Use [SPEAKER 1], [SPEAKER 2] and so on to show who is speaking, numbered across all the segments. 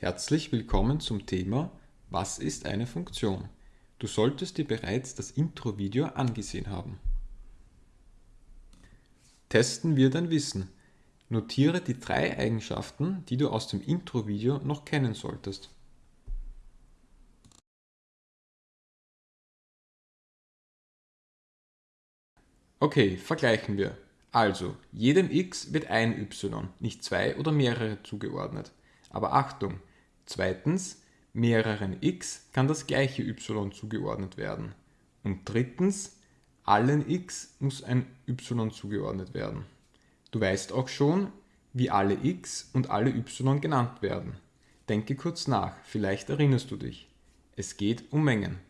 [SPEAKER 1] Herzlich willkommen zum Thema Was ist eine Funktion? Du solltest dir bereits das Intro-Video angesehen haben. Testen wir dein Wissen. Notiere die drei Eigenschaften, die du aus dem Intro-Video noch kennen solltest. Okay, vergleichen wir. Also, jedem x wird ein y, nicht zwei oder mehrere zugeordnet. Aber Achtung! Zweitens, mehreren x kann das gleiche y zugeordnet werden. Und drittens, allen x muss ein y zugeordnet werden. Du weißt auch schon, wie alle x und alle y genannt werden. Denke kurz nach, vielleicht erinnerst du dich. Es geht um Mengen.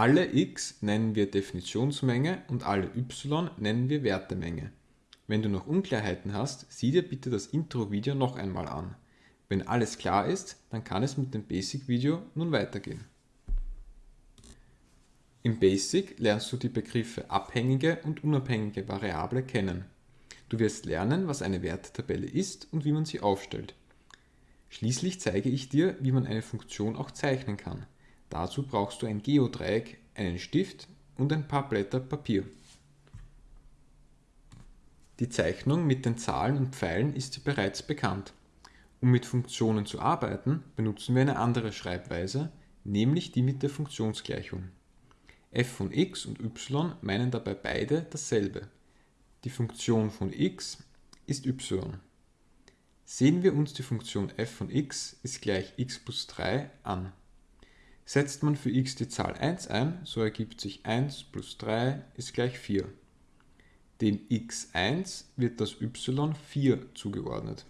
[SPEAKER 1] Alle x nennen wir Definitionsmenge und alle y nennen wir Wertemenge. Wenn du noch Unklarheiten hast, sieh dir bitte das Intro-Video noch einmal an. Wenn alles klar ist, dann kann es mit dem Basic-Video nun weitergehen. Im Basic lernst du die Begriffe abhängige und unabhängige Variable kennen. Du wirst lernen, was eine Wertetabelle ist und wie man sie aufstellt. Schließlich zeige ich dir, wie man eine Funktion auch zeichnen kann. Dazu brauchst du ein Geodreieck, einen Stift und ein paar Blätter Papier. Die Zeichnung mit den Zahlen und Pfeilen ist dir bereits bekannt. Um mit Funktionen zu arbeiten, benutzen wir eine andere Schreibweise, nämlich die mit der Funktionsgleichung. f von x und y meinen dabei beide dasselbe. Die Funktion von x ist y. Sehen wir uns die Funktion f von x ist gleich x plus 3 an. Setzt man für x die Zahl 1 ein, so ergibt sich 1 plus 3 ist gleich 4. Dem x1 wird das y4 zugeordnet.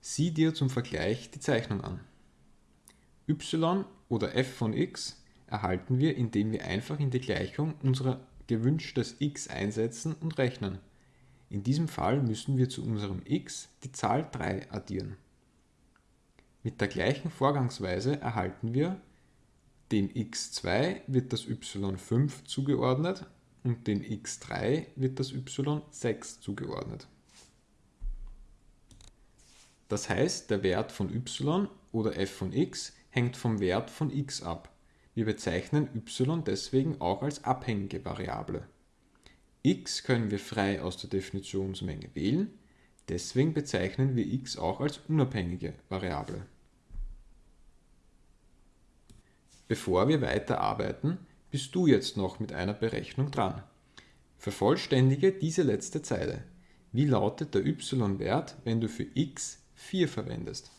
[SPEAKER 1] Sieh dir zum Vergleich die Zeichnung an. y oder f von x erhalten wir, indem wir einfach in die Gleichung unser gewünschtes x einsetzen und rechnen. In diesem Fall müssen wir zu unserem x die Zahl 3 addieren. Mit der gleichen Vorgangsweise erhalten wir, dem x2 wird das y5 zugeordnet und dem x3 wird das y6 zugeordnet. Das heißt, der Wert von y oder f von x hängt vom Wert von x ab. Wir bezeichnen y deswegen auch als abhängige Variable. x können wir frei aus der Definitionsmenge wählen, Deswegen bezeichnen wir x auch als unabhängige Variable. Bevor wir weiter arbeiten, bist du jetzt noch mit einer Berechnung dran. Vervollständige diese letzte Zeile. Wie lautet der y-Wert, wenn du für x 4 verwendest?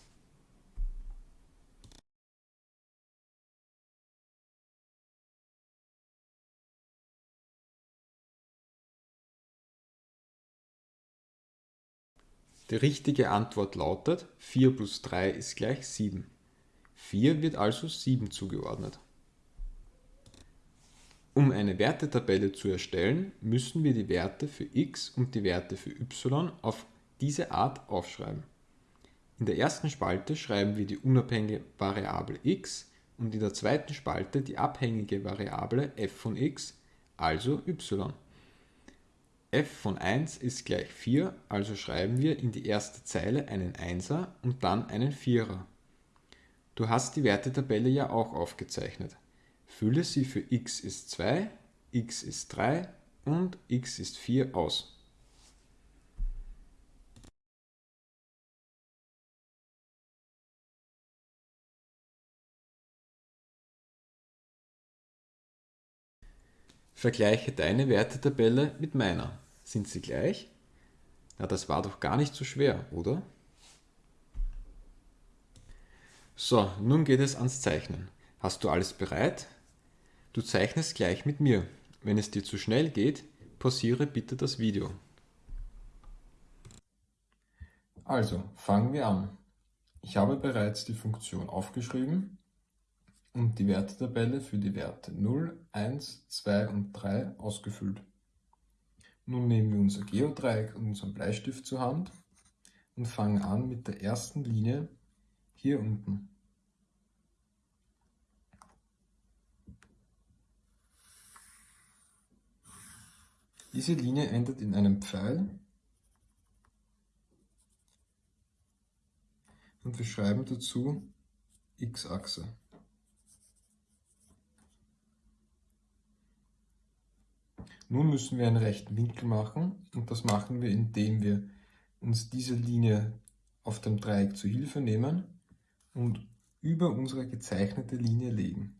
[SPEAKER 1] Die richtige Antwort lautet 4 plus 3 ist gleich 7. 4 wird also 7 zugeordnet. Um eine Wertetabelle zu erstellen, müssen wir die Werte für x und die Werte für y auf diese Art aufschreiben. In der ersten Spalte schreiben wir die unabhängige Variable x und in der zweiten Spalte die abhängige Variable f von x, also y f von 1 ist gleich 4, also schreiben wir in die erste Zeile einen 1er und dann einen 4er. Du hast die Wertetabelle ja auch aufgezeichnet. Fülle sie für x ist 2, x ist 3 und x ist 4 aus. Vergleiche deine Wertetabelle mit meiner. Sind sie gleich? Na, das war doch gar nicht so schwer, oder? So, nun geht es ans Zeichnen. Hast du alles bereit? Du zeichnest gleich mit mir. Wenn es dir zu schnell geht, pausiere bitte das Video. Also, fangen wir an. Ich habe bereits die Funktion aufgeschrieben und die Wertetabelle für die Werte 0, 1, 2 und 3 ausgefüllt. Nun nehmen wir unser Geodreieck und unseren Bleistift zur Hand und fangen an mit der ersten Linie hier unten. Diese Linie endet in einem Pfeil und wir schreiben dazu x-Achse. Nun müssen wir einen rechten Winkel machen und das machen wir, indem wir uns diese Linie auf dem Dreieck zu Hilfe nehmen und über unsere gezeichnete Linie legen.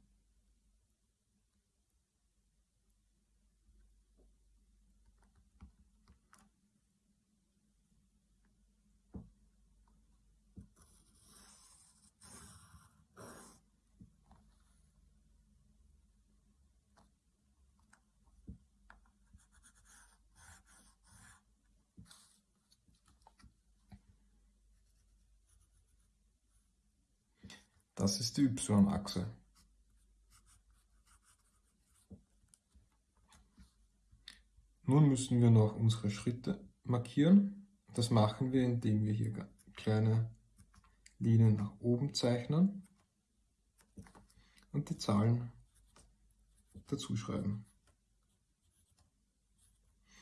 [SPEAKER 1] Das ist die y-Achse. Nun müssen wir noch unsere Schritte markieren. Das machen wir, indem wir hier kleine Linien nach oben zeichnen und die Zahlen dazu schreiben.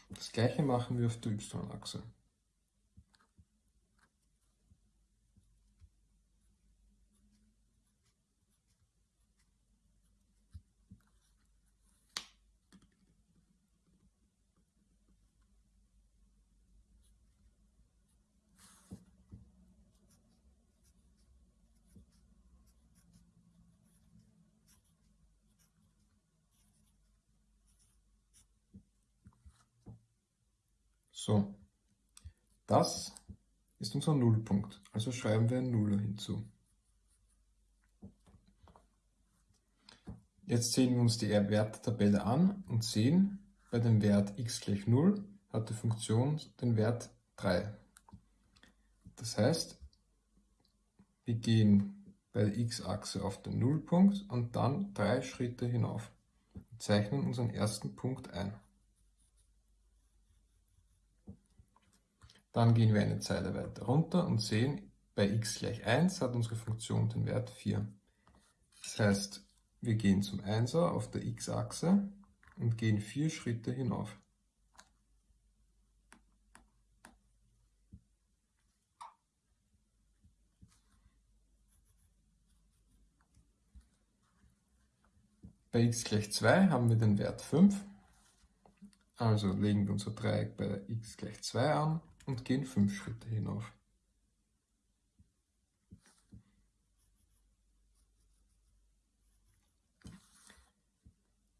[SPEAKER 1] Das gleiche machen wir auf der y-Achse. So, das ist unser Nullpunkt, also schreiben wir einen Nuller hinzu. Jetzt sehen wir uns die Werttabelle an und sehen, bei dem Wert x gleich 0 hat die Funktion den Wert 3. Das heißt, wir gehen bei der x-Achse auf den Nullpunkt und dann drei Schritte hinauf und zeichnen unseren ersten Punkt ein. Dann gehen wir eine Zeile weiter runter und sehen, bei x gleich 1 hat unsere Funktion den Wert 4. Das heißt, wir gehen zum 1er auf der x-Achse und gehen vier Schritte hinauf. Bei x gleich 2 haben wir den Wert 5, also legen wir unser Dreieck bei x gleich 2 an und gehen fünf Schritte hinauf.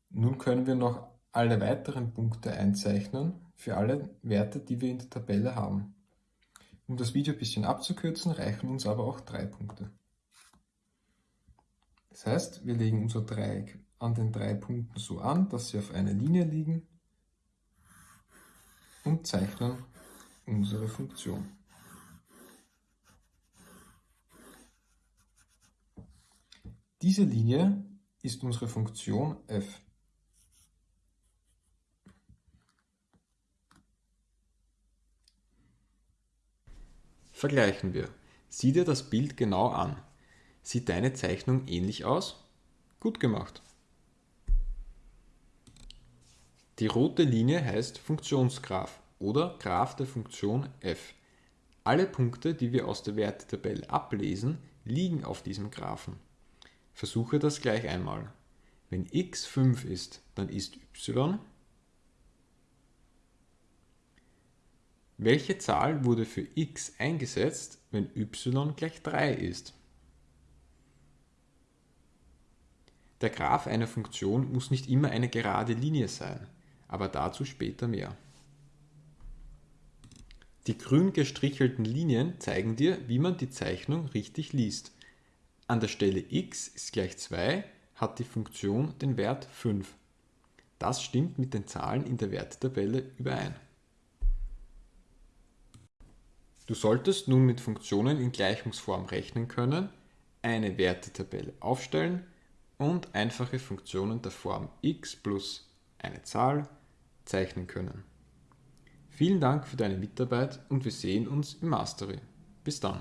[SPEAKER 1] Nun können wir noch alle weiteren Punkte einzeichnen für alle Werte, die wir in der Tabelle haben. Um das Video ein bisschen abzukürzen, reichen uns aber auch drei Punkte. Das heißt, wir legen unser Dreieck an den drei Punkten so an, dass sie auf einer Linie liegen und zeichnen unsere Funktion. Diese Linie ist unsere Funktion f. Vergleichen wir. Sieh dir das Bild genau an. Sieht deine Zeichnung ähnlich aus? Gut gemacht. Die rote Linie heißt Funktionsgraph oder Graph der Funktion f. Alle Punkte, die wir aus der Wertetabelle ablesen, liegen auf diesem Graphen. Versuche das gleich einmal. Wenn x 5 ist, dann ist y. Welche Zahl wurde für x eingesetzt, wenn y gleich 3 ist? Der Graph einer Funktion muss nicht immer eine gerade Linie sein, aber dazu später mehr. Die grün gestrichelten Linien zeigen dir, wie man die Zeichnung richtig liest. An der Stelle x ist gleich 2 hat die Funktion den Wert 5. Das stimmt mit den Zahlen in der Werttabelle überein. Du solltest nun mit Funktionen in Gleichungsform rechnen können, eine Wertetabelle aufstellen und einfache Funktionen der Form x plus eine Zahl zeichnen können. Vielen Dank für deine Mitarbeit und wir sehen uns im Mastery. Bis dann.